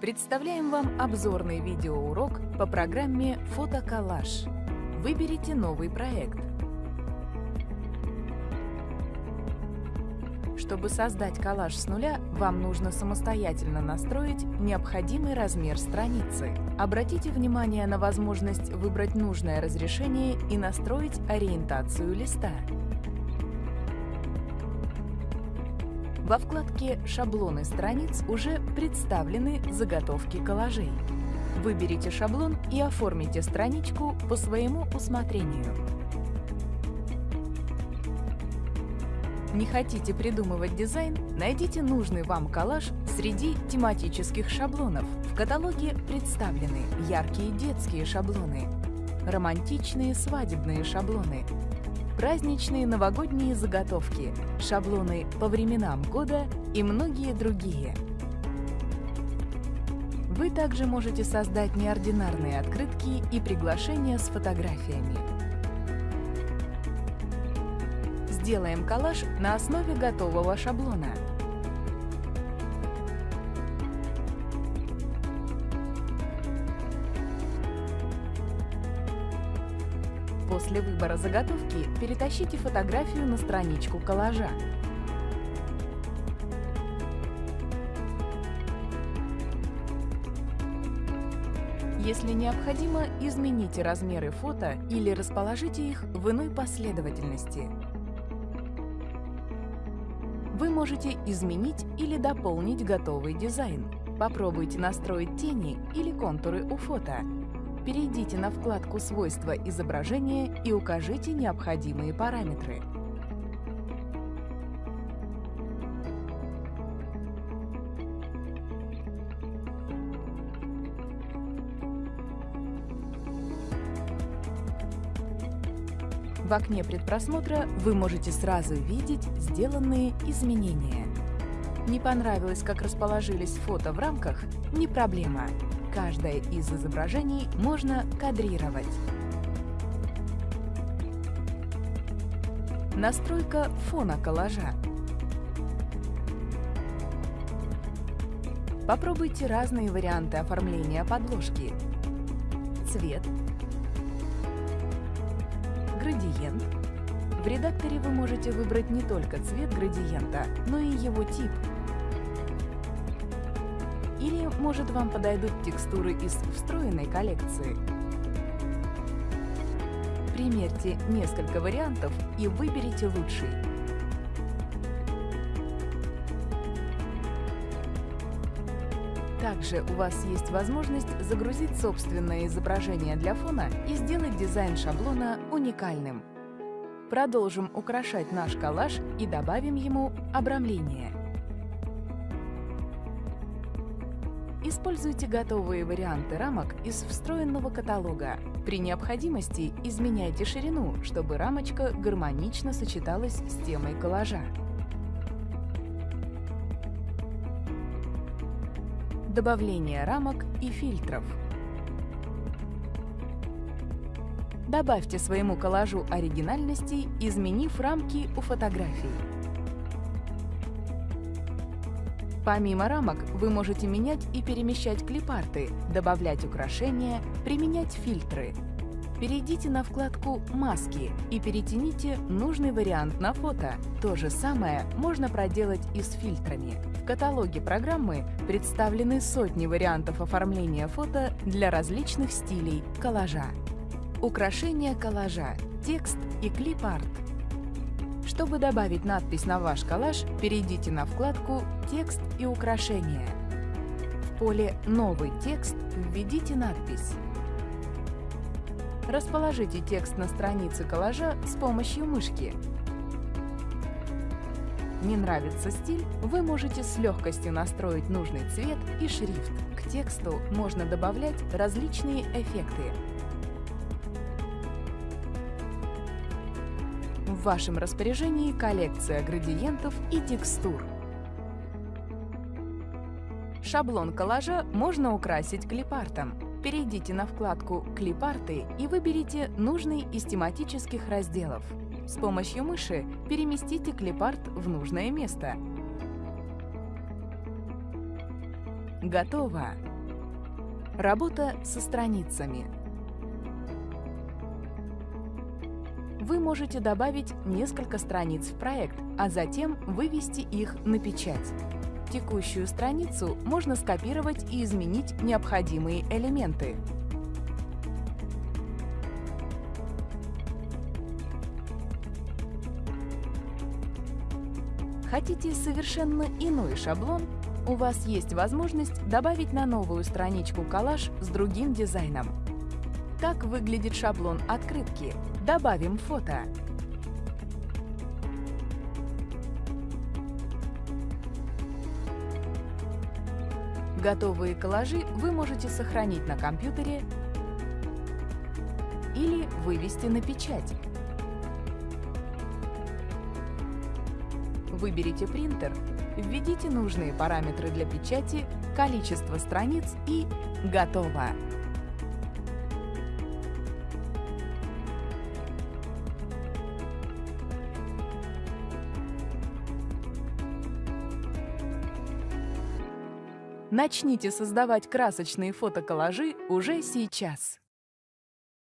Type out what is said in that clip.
Представляем вам обзорный видеоурок по программе «Фотоколлаж». Выберите новый проект. Чтобы создать коллаж с нуля, вам нужно самостоятельно настроить необходимый размер страницы. Обратите внимание на возможность выбрать нужное разрешение и настроить ориентацию листа. Во вкладке «Шаблоны страниц» уже представлены заготовки коллажей. Выберите шаблон и оформите страничку по своему усмотрению. Не хотите придумывать дизайн? Найдите нужный вам коллаж среди тематических шаблонов. В каталоге представлены яркие детские шаблоны, романтичные свадебные шаблоны, праздничные новогодние заготовки, шаблоны по временам года и многие другие. Вы также можете создать неординарные открытки и приглашения с фотографиями. Сделаем коллаж на основе готового шаблона. После выбора заготовки перетащите фотографию на страничку коллажа. Если необходимо, измените размеры фото или расположите их в иной последовательности. Вы можете изменить или дополнить готовый дизайн. Попробуйте настроить тени или контуры у фото. Перейдите на вкладку «Свойства изображения» и укажите необходимые параметры. В окне предпросмотра вы можете сразу видеть сделанные изменения. Не понравилось, как расположились фото в рамках? Не проблема. Каждое из изображений можно кадрировать. Настройка фона коллажа. Попробуйте разные варианты оформления подложки. Цвет, градиент. В редакторе вы можете выбрать не только цвет градиента, но и его тип – или, может, вам подойдут текстуры из встроенной коллекции? Примерьте несколько вариантов и выберите лучший. Также у вас есть возможность загрузить собственное изображение для фона и сделать дизайн шаблона уникальным. Продолжим украшать наш коллаж и добавим ему обрамление. Используйте готовые варианты рамок из встроенного каталога. При необходимости изменяйте ширину, чтобы рамочка гармонично сочеталась с темой коллажа. Добавление рамок и фильтров. Добавьте своему коллажу оригинальности, изменив рамки у фотографий. Помимо рамок, вы можете менять и перемещать клипарты, добавлять украшения, применять фильтры. Перейдите на вкладку «Маски» и перетяните нужный вариант на фото. То же самое можно проделать и с фильтрами. В каталоге программы представлены сотни вариантов оформления фото для различных стилей коллажа. Украшения коллажа, текст и клип-арт – чтобы добавить надпись на ваш коллаж, перейдите на вкладку «Текст и украшения». В поле «Новый текст» введите надпись. Расположите текст на странице коллажа с помощью мышки. Не нравится стиль? Вы можете с легкостью настроить нужный цвет и шрифт. К тексту можно добавлять различные эффекты, В вашем распоряжении коллекция градиентов и текстур. Шаблон коллажа можно украсить клипартом. Перейдите на вкладку «Клипарты» и выберите нужный из тематических разделов. С помощью мыши переместите клипарт в нужное место. Готово! Работа со страницами. Вы можете добавить несколько страниц в проект, а затем вывести их на печать. Текущую страницу можно скопировать и изменить необходимые элементы. Хотите совершенно иной шаблон? У вас есть возможность добавить на новую страничку коллаж с другим дизайном. Как выглядит шаблон открытки? Добавим фото. Готовые коллажи вы можете сохранить на компьютере или вывести на печать. Выберите принтер, введите нужные параметры для печати, количество страниц и готово! Начните создавать красочные фотоколлажи уже сейчас.